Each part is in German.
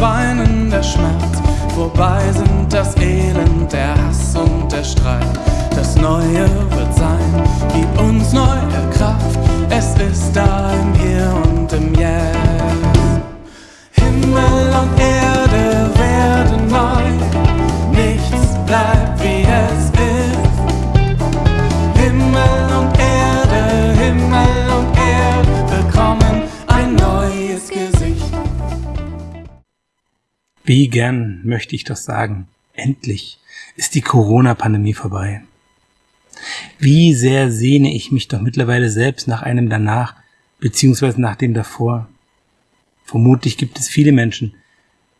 Weinen der Schmerz, vorbei sind das Elend, der Hass und der Streit, das neue Wie gern möchte ich doch sagen, endlich ist die Corona-Pandemie vorbei. Wie sehr sehne ich mich doch mittlerweile selbst nach einem danach, beziehungsweise nach dem davor. Vermutlich gibt es viele Menschen,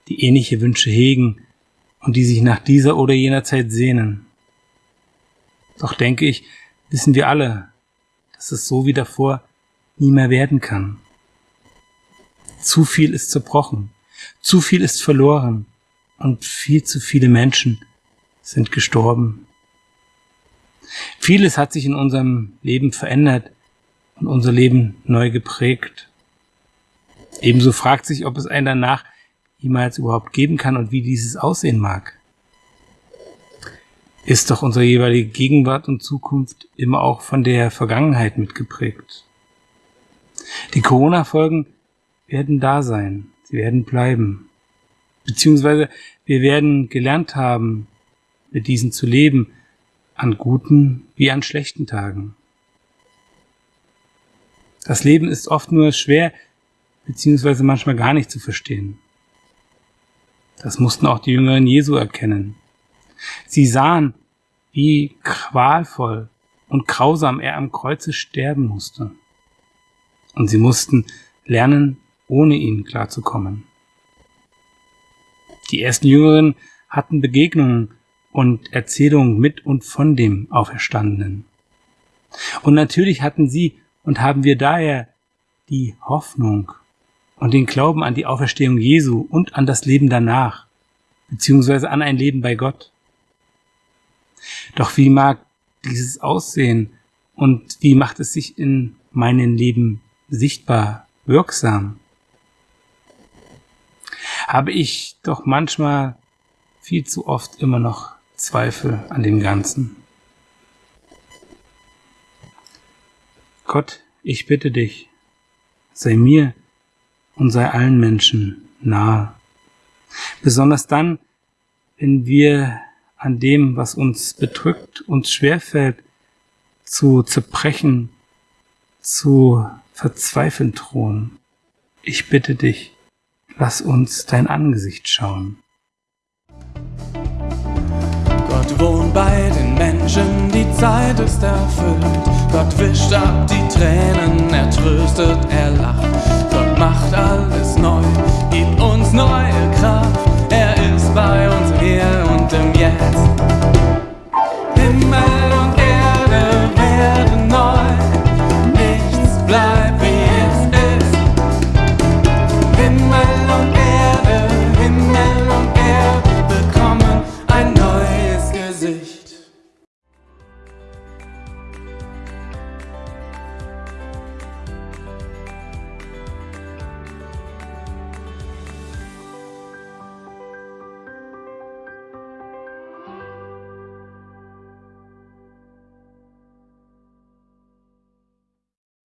die ähnliche Wünsche hegen und die sich nach dieser oder jener Zeit sehnen. Doch denke ich, wissen wir alle, dass es so wie davor nie mehr werden kann. Zu viel ist zerbrochen, zu viel ist verloren und viel zu viele Menschen sind gestorben. Vieles hat sich in unserem Leben verändert und unser Leben neu geprägt. Ebenso fragt sich, ob es ein danach jemals überhaupt geben kann und wie dieses aussehen mag. Ist doch unsere jeweilige Gegenwart und Zukunft immer auch von der Vergangenheit mitgeprägt. Die Corona-Folgen werden da sein, sie werden bleiben. Beziehungsweise wir werden gelernt haben, mit diesen zu leben, an guten wie an schlechten Tagen. Das Leben ist oft nur schwer, beziehungsweise manchmal gar nicht zu verstehen. Das mussten auch die Jüngeren Jesu erkennen. Sie sahen, wie qualvoll und grausam er am Kreuze sterben musste. Und sie mussten lernen, ohne ihn klarzukommen. Die ersten Jüngeren hatten Begegnungen und Erzählungen mit und von dem Auferstandenen. Und natürlich hatten sie und haben wir daher die Hoffnung und den Glauben an die Auferstehung Jesu und an das Leben danach, beziehungsweise an ein Leben bei Gott. Doch wie mag dieses aussehen und wie macht es sich in meinem Leben sichtbar, wirksam? Habe ich doch manchmal viel zu oft immer noch Zweifel an dem Ganzen. Gott, ich bitte dich, sei mir und sei allen Menschen nahe. Besonders dann, wenn wir an dem, was uns bedrückt, uns schwerfällt, zu zerbrechen, zu verzweifeln drohen. Ich bitte dich, lass uns dein Angesicht schauen. wohnt bei den Menschen, die Zeit ist erfüllt. Gott wischt ab die Tränen, er tröstet, er lacht. Gott macht alles neu,